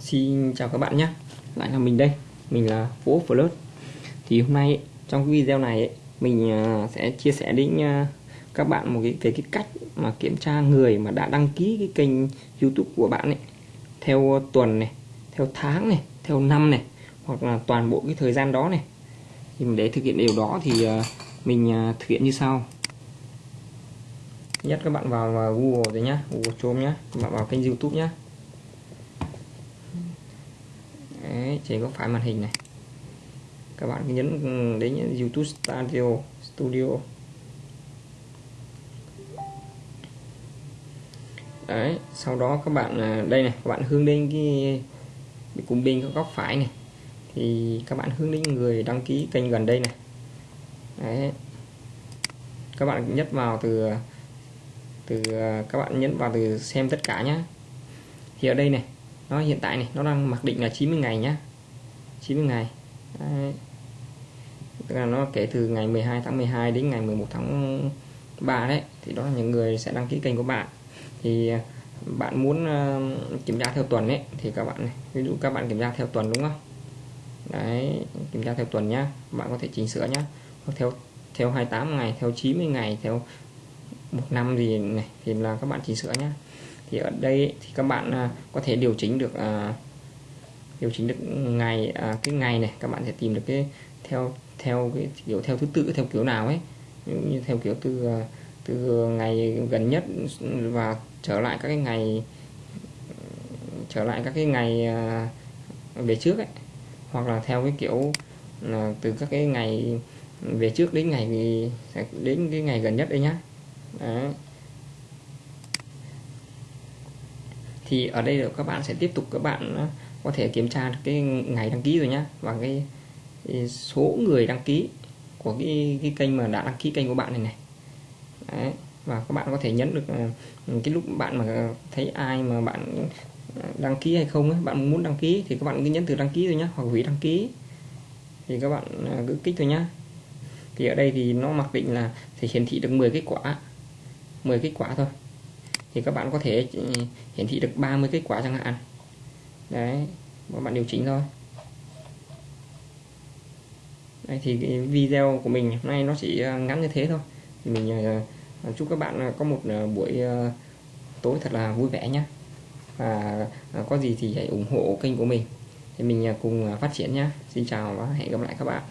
Xin chào các bạn nhé Lại là mình đây Mình là Vũ Flirt Thì hôm nay trong video này Mình à, sẽ chia sẻ đến à, các bạn một cái về cái cách mà kiểm tra người mà đã đăng ký cái kênh YouTube của bạn ấy theo tuần này, theo tháng này, theo năm này hoặc là toàn bộ cái thời gian đó này. Thì để thực hiện điều đó thì à, mình thực hiện như sau. Nhất các bạn vào Google rồi nhá, Google Chrome nhá, các bạn vào kênh YouTube nhá. Trên góc phải màn hình này. Các bạn nhấn đến YouTube Studio Studio. Đấy, sau đó các bạn à, đây này, các bạn hướng đến cái cùng bên góc phải này. Thì các bạn hướng đến người đăng ký kênh gần đây này. Đấy. Các bạn nhấn vào từ từ à, các bạn nhấn vào từ xem tất cả nhé thì ở đây này, nó hiện tại này, nó đang mặc định là 90 ngày nhá. 90 ngày. Đấy. Tức là nó kể từ ngày 12 tháng 12 đến ngày 11 tháng 3 đấy thì đó là những người sẽ đăng ký kênh của bạn. Thì à, bạn muốn uh, kiểm tra theo tuần ấy thì các bạn này ví dụ các bạn kiểm tra theo tuần đúng không? Đấy kiểm tra theo tuần nhá bạn có thể chỉnh sửa nhá. Theo theo 28 ngày theo 90 ngày theo một năm gì này thì là các bạn chỉnh sửa nhá. Thì ở đây thì các bạn à, có thể điều chỉnh được điều chỉnh được ngày à, cái ngày này các bạn sẽ tìm được cái theo theo cái kiểu theo thứ tự theo kiểu nào ấy. Như theo kiểu từ à, từ ngày gần nhất và trở lại các cái ngày trở lại các cái ngày à, về trước ấy. Hoặc là theo cái kiểu là từ các cái ngày về trước đến ngày đến cái ngày gần nhất đấy nhá. Đấy. thì ở đây là các bạn sẽ tiếp tục các bạn có thể kiểm tra được cái ngày đăng ký rồi nhá và cái, cái số người đăng ký của cái, cái kênh mà đã đăng ký kênh của bạn này này. Đấy. và các bạn có thể nhấn được ờ, cái lúc bạn mà thấy ai mà bạn đăng ký hay không ấy, bạn muốn đăng ký thì các bạn cứ nhấn từ đăng ký rồi nhá hoặc hủy đăng ký. Thì các bạn ờ, cứ kích thôi nhá. Thì ở đây thì nó mặc định là sẽ hiển thị được 10 kết quả 10 kết quả thôi. Thì các bạn có thể ừ, hiển thị được 30 kết quả chẳng hạn đấy các bạn điều chỉnh thôi. Đây thì cái video của mình hôm nay nó chỉ ờ, ngắn như thế thôi. Thì mình ờ, ờ, chúc các bạn có một buổi tối thật là vui vẻ nhé và có gì thì hãy ủng hộ kênh của mình. Thì mình cùng phát triển nhé Xin chào và hẹn gặp lại các bạn.